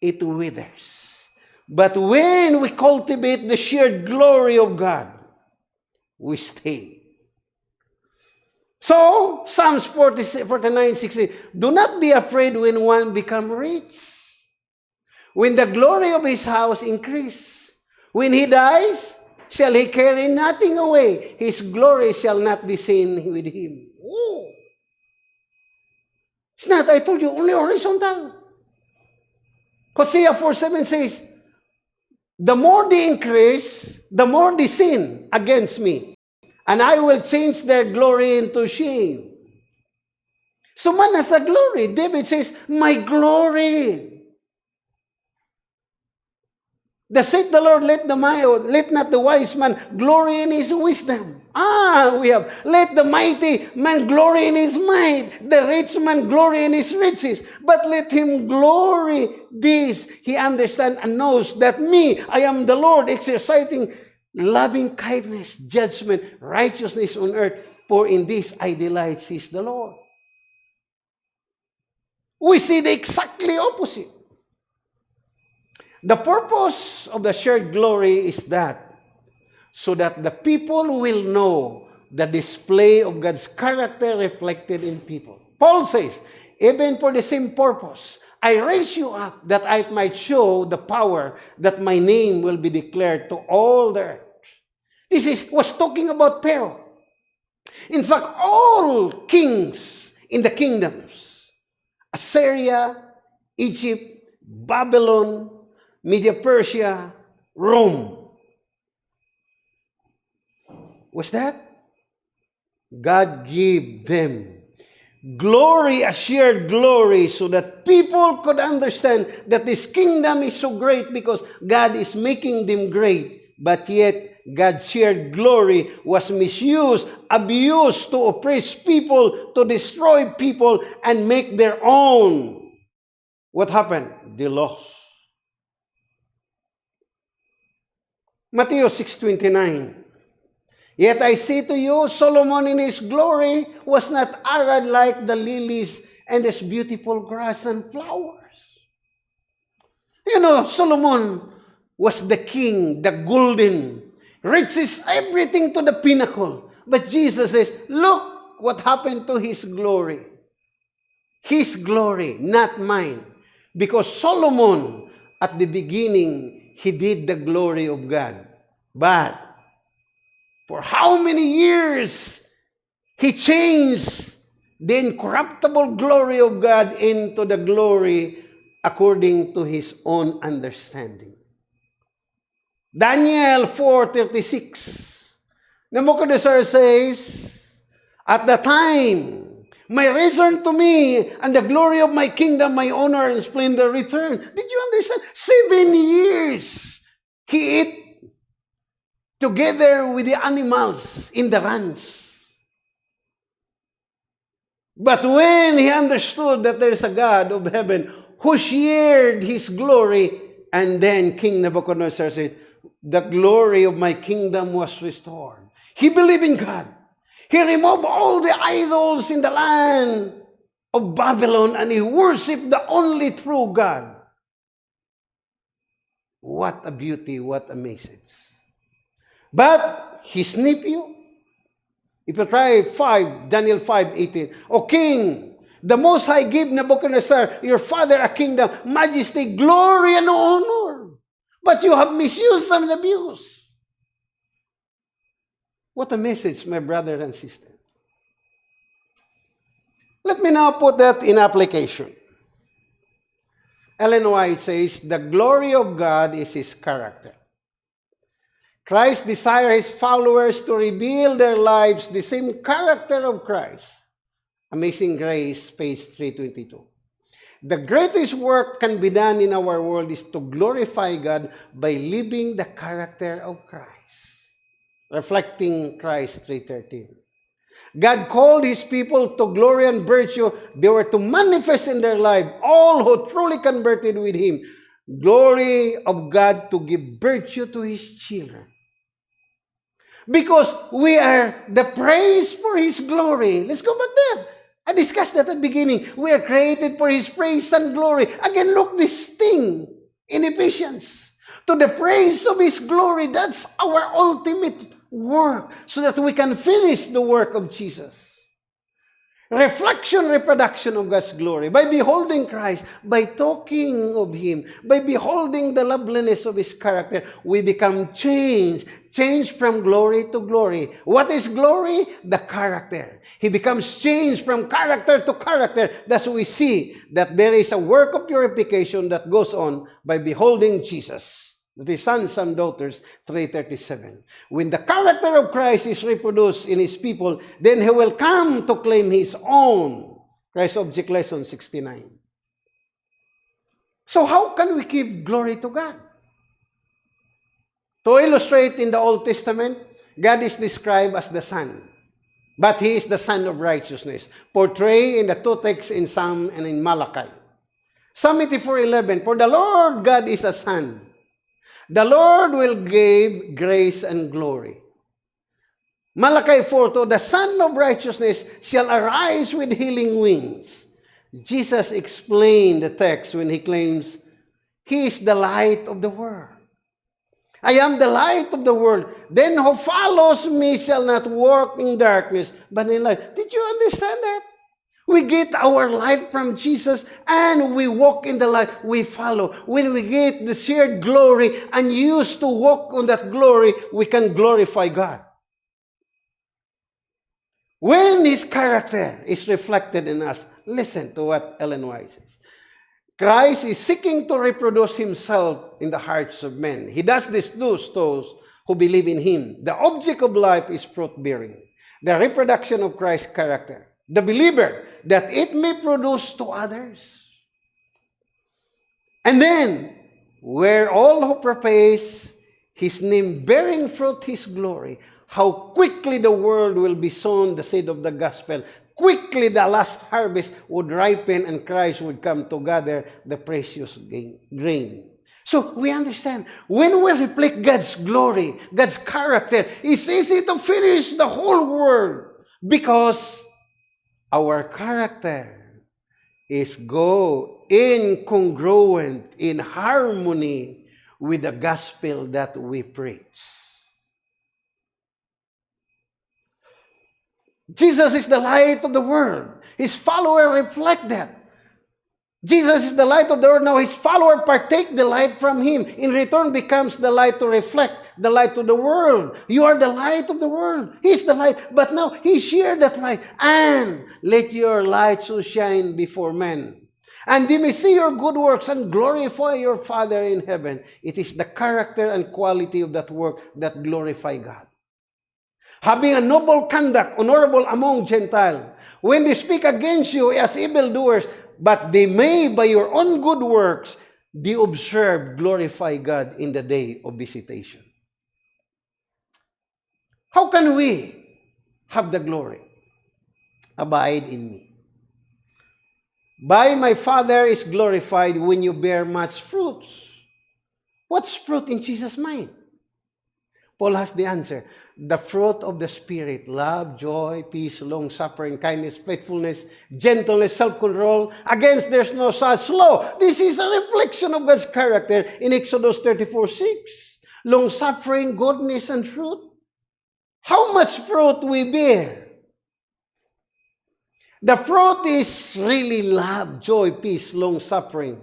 A: It withers. But when we cultivate the shared glory of God, we stay. So, Psalms 40, 49, 60, do not be afraid when one become rich. When the glory of his house increase. When he dies, shall he carry nothing away. His glory shall not descend with him. Oh. It's not, I told you, only horizontal. Hosea 4 7 says, The more they increase, the more they sin against me. And I will change their glory into shame. So man has a glory. David says, My glory The said the Lord, let the let not the wise man glory in his wisdom. Ah, we have, let the mighty man glory in his might, the rich man glory in his riches, but let him glory this. He understands and knows that me, I am the Lord, exercising loving kindness, judgment, righteousness on earth, for in this I delight, says the Lord. We see the exactly opposite. The purpose of the shared glory is that so that the people will know the display of God's character reflected in people. Paul says, even for the same purpose, I raise you up that I might show the power that my name will be declared to all the earth. This is was talking about Pharaoh. In fact, all kings in the kingdoms, Assyria, Egypt, Babylon, Media Persia, Rome. Was that? God gave them glory, a shared glory, so that people could understand that this kingdom is so great because God is making them great. But yet, God's shared glory was misused, abused to oppress people, to destroy people, and make their own. What happened? They lost. Matthew 6.29 Yet I say to you, Solomon in his glory was not arrayed like the lilies and his beautiful grass and flowers. You know, Solomon was the king, the golden, reaches everything to the pinnacle. But Jesus says, look what happened to his glory. His glory, not mine. Because Solomon, at the beginning, he did the glory of God. But for how many years he changed the incorruptible glory of God into the glory according to his own understanding. Daniel 4.36 Nebuchadnezzar says, At the time my return to me, and the glory of my kingdom, my honor and splendor return. Did you understand? Seven years he ate together with the animals in the ranch. But when he understood that there is a God of heaven who shared his glory, and then King Nebuchadnezzar said, The glory of my kingdom was restored. He believed in God. He removed all the idols in the land of Babylon and he worshiped the only true God. What a beauty, what a message. But his nephew, if you try 5, Daniel 5, 18, O king, the Most High give Nebuchadnezzar, your father, a kingdom, majesty, glory, and honor. But you have misused and abused. What a message, my brother and sister. Let me now put that in application. Ellen White says, the glory of God is His character. Christ desires His followers to reveal their lives the same character of Christ. Amazing Grace, page 322. The greatest work can be done in our world is to glorify God by living the character of Christ reflecting Christ 3.13. God called His people to glory and virtue. They were to manifest in their life all who truly converted with Him. Glory of God to give virtue to His children. Because we are the praise for His glory. Let's go back there. I discussed that at the beginning. We are created for His praise and glory. Again, look this thing in Ephesians. To the praise of His glory. That's our ultimate work so that we can finish the work of Jesus. Reflection, reproduction of God's glory. By beholding Christ, by talking of Him, by beholding the loveliness of His character, we become changed. Changed from glory to glory. What is glory? The character. He becomes changed from character to character. Thus we see that there is a work of purification that goes on by beholding Jesus the sons and daughters, 337. When the character of Christ is reproduced in his people, then he will come to claim his own. Christ Object Lesson 69. So how can we give glory to God? To illustrate in the Old Testament, God is described as the Son. But He is the Son of righteousness, portrayed in the two texts in Psalm and in Malachi. Psalm 84.11, For the Lord God is a Son, The Lord will give grace and glory. Malachi 4, the Sun of Righteousness shall arise with healing wings. Jesus explained the text when he claims, He is the light of the world. I am the light of the world. Then who follows me shall not walk in darkness, but in light. Did you understand that? We get our light from Jesus and we walk in the light. We follow. When we get the shared glory and used to walk on that glory, we can glorify God. When His character is reflected in us, listen to what Ellen White says. Christ is seeking to reproduce Himself in the hearts of men. He does this to those who believe in Him. The object of life is fruit-bearing, the reproduction of Christ's character the believer, that it may produce to others. And then, where all who praise his name bearing fruit his glory, how quickly the world will be sown the seed of the gospel. Quickly the last harvest would ripen and Christ would come to gather the precious grain. So we understand, when we reflect God's glory, God's character, it's easy to finish the whole world because our character is go incongruent, in harmony with the gospel that we preach. Jesus is the light of the world. His followers reflect that. Jesus is the light of the world. Now his follower partake the light from him. In return becomes the light to reflect the light to the world. You are the light of the world. He's the light. But now he shared that light. And let your light so shine before men. And they may see your good works and glorify your Father in heaven. It is the character and quality of that work that glorify God. Having a noble conduct, honorable among Gentiles, when they speak against you as evildoers, but they may, by your own good works, they observe, glorify God in the day of visitation. How can we have the glory? Abide in me. By my Father is glorified when you bear much fruits. What's fruit in Jesus' mind? Paul has the answer the fruit of the Spirit, love, joy, peace, long-suffering, kindness, faithfulness, gentleness, self-control. Against there's no such law. This is a reflection of God's character in Exodus 34, 6. Long-suffering, goodness, and fruit. How much fruit we bear? The fruit is really love, joy, peace, long-suffering,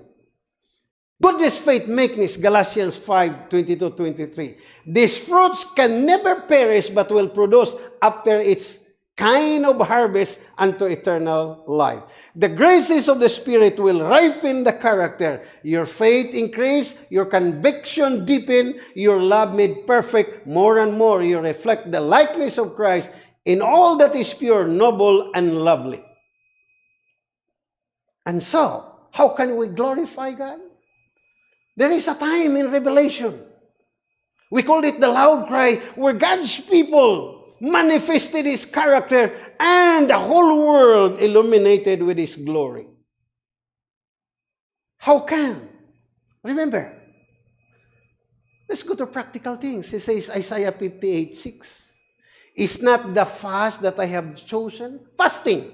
A: Goodness, faith, meekness, Galatians 5, 22, 23. These fruits can never perish but will produce after its kind of harvest unto eternal life. The graces of the Spirit will ripen the character. Your faith increase, your conviction deepen, your love made perfect. More and more you reflect the likeness of Christ in all that is pure, noble, and lovely. And so, how can we glorify God? There is a time in Revelation. We call it the loud cry We're God's people manifested His character and the whole world illuminated with His glory. How can? Remember, let's go to practical things. It says Isaiah 58, 6. Is not the fast that I have chosen? Fasting.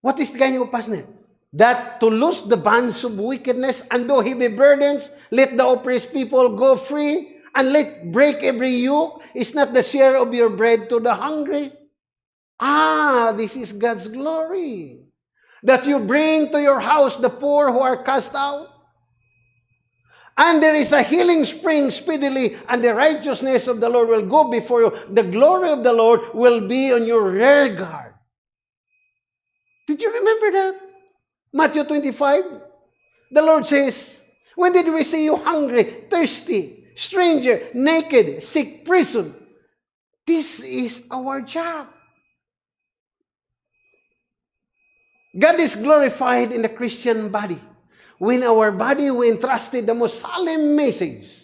A: What is the kind of fasting? that to loose the bands of wickedness and do heavy burdens, let the oppressed people go free, and let break every yoke, is not the share of your bread to the hungry. Ah, this is God's glory. That you bring to your house the poor who are cast out. And there is a healing spring speedily, and the righteousness of the Lord will go before you. The glory of the Lord will be on your rear guard. Did you remember that? Matthew 25. The Lord says, When did we see you hungry, thirsty, stranger, naked, sick, prison? This is our job. God is glorified in the Christian body. When our body, we entrusted the most solemn message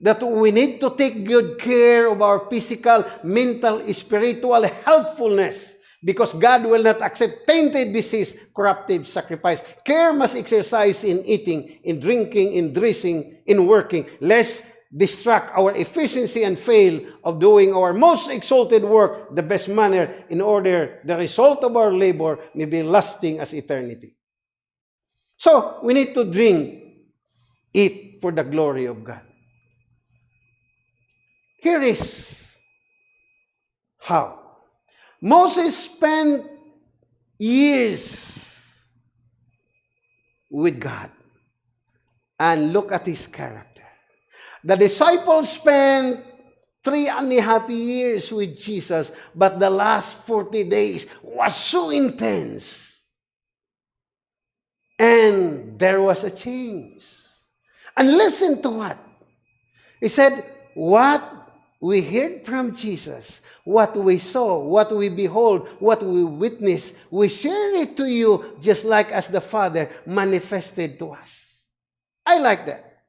A: that we need to take good care of our physical, mental, spiritual healthfulness because God will not accept tainted disease, corruptive sacrifice. Care must exercise in eating, in drinking, in dressing, in working, lest distract our efficiency and fail of doing our most exalted work the best manner in order the result of our labor may be lasting as eternity. So, we need to drink, eat for the glory of God. Here is how. Moses spent years with God. And look at his character. The disciples spent three and a half years with Jesus, but the last 40 days was so intense. And there was a change. And listen to what? He said, What we heard from Jesus, what we saw, what we behold, what we witness, we share it to you just like as the Father manifested to us. I like that.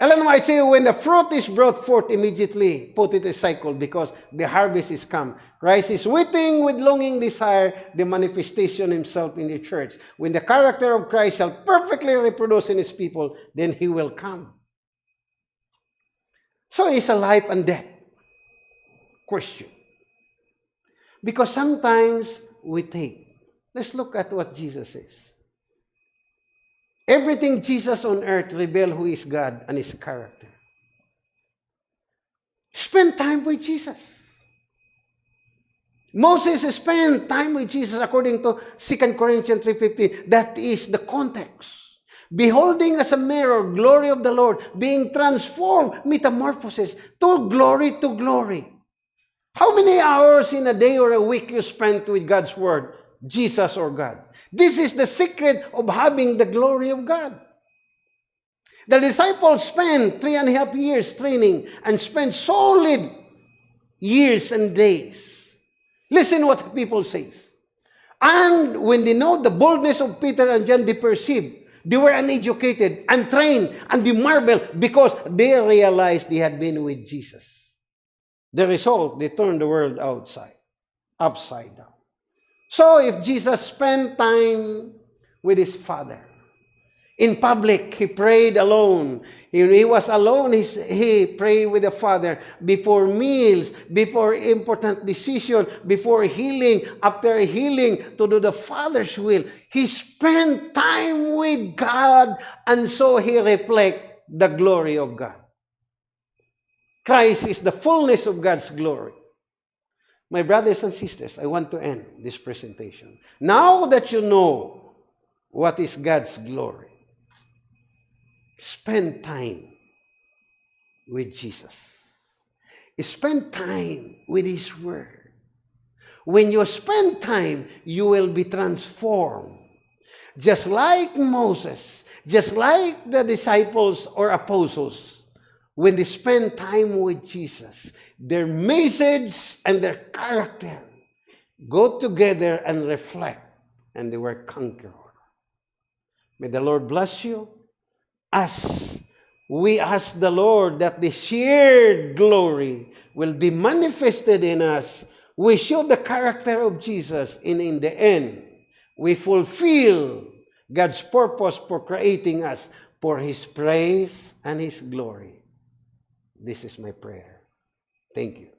A: Ellen White said, when the fruit is brought forth immediately, put it a cycle because the harvest is come. Christ is waiting with longing desire the manifestation himself in the church. When the character of Christ shall perfectly reproduce in his people, then he will come. So it's a life and death question. Because sometimes we think, Let's look at what Jesus says. Everything Jesus on earth reveal who is God and His character. Spend time with Jesus. Moses spent time with Jesus according to 2 Corinthians 3.15. That is the context. Beholding as a mirror, glory of the Lord, being transformed, metamorphosis, to glory to glory. How many hours in a day or a week you spend with God's Word? Jesus or God. This is the secret of having the glory of God. The disciples spent three and a half years training and spent solid years and days. Listen what people say. And when they know the boldness of Peter and John, they perceived they were uneducated, untrained, and they marveled because they realized they had been with Jesus. The result, they turned the world outside, upside down. So if Jesus spent time with his Father, in public, he prayed alone. he was alone, he prayed with the Father before meals, before important decision, before healing, after healing, to do the Father's will. He spent time with God, and so he reflect the glory of God. Christ is the fullness of God's glory. My brothers and sisters, I want to end this presentation. Now that you know what is God's glory, spend time with Jesus. Spend time with His Word. When you spend time, you will be transformed. Just like Moses, just like the disciples or apostles, when they spend time with Jesus, their message and their character go together and reflect, and they were conquerors. May the Lord bless you as we ask the Lord that the shared glory will be manifested in us. We show the character of Jesus, and in the end, we fulfill God's purpose for creating us for His praise and His glory. This is my prayer. Thank you.